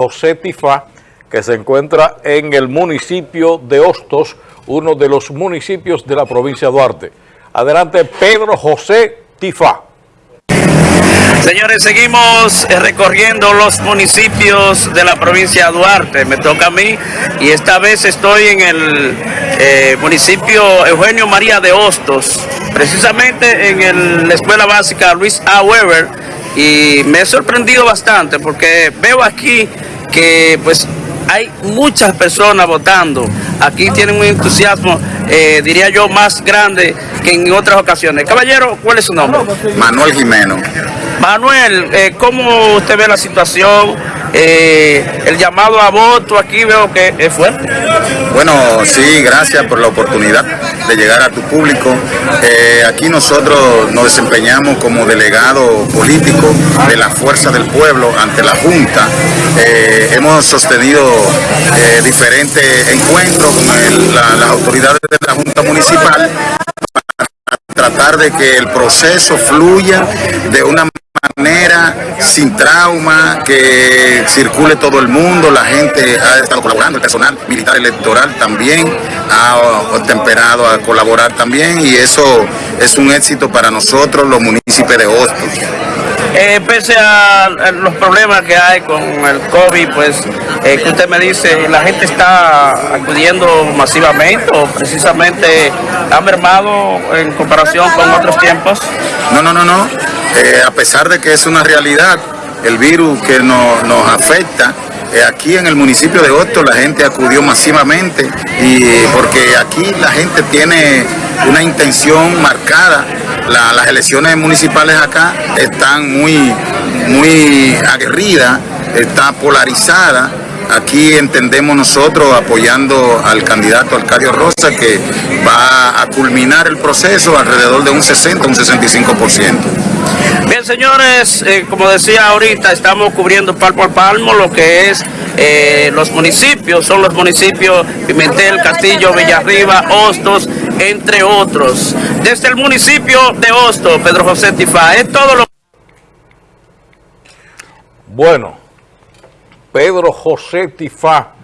José Tifá, que se encuentra en el municipio de Hostos, uno de los municipios de la provincia de Duarte. Adelante, Pedro José Tifá. Señores, seguimos eh, recorriendo los municipios de la provincia de Duarte. Me toca a mí y esta vez estoy en el eh, municipio Eugenio María de Hostos, precisamente en el- la escuela básica Luis A. Weber y me he sorprendido bastante porque veo aquí que pues hay muchas personas votando. Aquí tienen un entusiasmo, eh, diría yo, más grande que en otras ocasiones. Caballero, ¿cuál es su nombre? Manuel Jimeno. Manuel, eh, ¿cómo usted ve la situación? Eh, el llamado a voto aquí veo que es fuerte. Bueno, sí, gracias por la oportunidad de llegar a tu público. Eh, aquí nosotros nos desempeñamos como delegado político de la Fuerza del Pueblo ante la Junta. Hemos sostenido diferentes encuentros con las autoridades de la Junta Municipal tratar de que el proceso fluya de una manera sin trauma, que circule todo el mundo, la gente ha estado colaborando, el personal militar electoral también ha temperado a colaborar también y eso es un éxito para nosotros los municipios de Hostos. Eh, pese a, a los problemas que hay con el COVID, pues, eh, que usted me dice, la gente está acudiendo masivamente o precisamente ha mermado en comparación con otros tiempos. No, no, no, no. Eh, a pesar de que es una realidad, el virus que no- nos afecta, eh, aquí en el municipio de Hostos la gente acudió masivamente y porque aquí la gente tiene una intención marcada. La- las elecciones municipales acá están muy, muy aguerridas, está polarizada. Aquí entendemos nosotros apoyando al candidato Arcadio Rosa que va a culminar el proceso alrededor de un 60, un 65%. Bien, señores, eh, como decía ahorita, estamos cubriendo palmo a palmo lo que es eh, los municipios, son los municipios Pimentel, Castillo, Villarriba, Hostos, entre otros. Desde el municipio de Hostos, Pedro José Tifá, es todo lo Bueno, Pedro José Tifá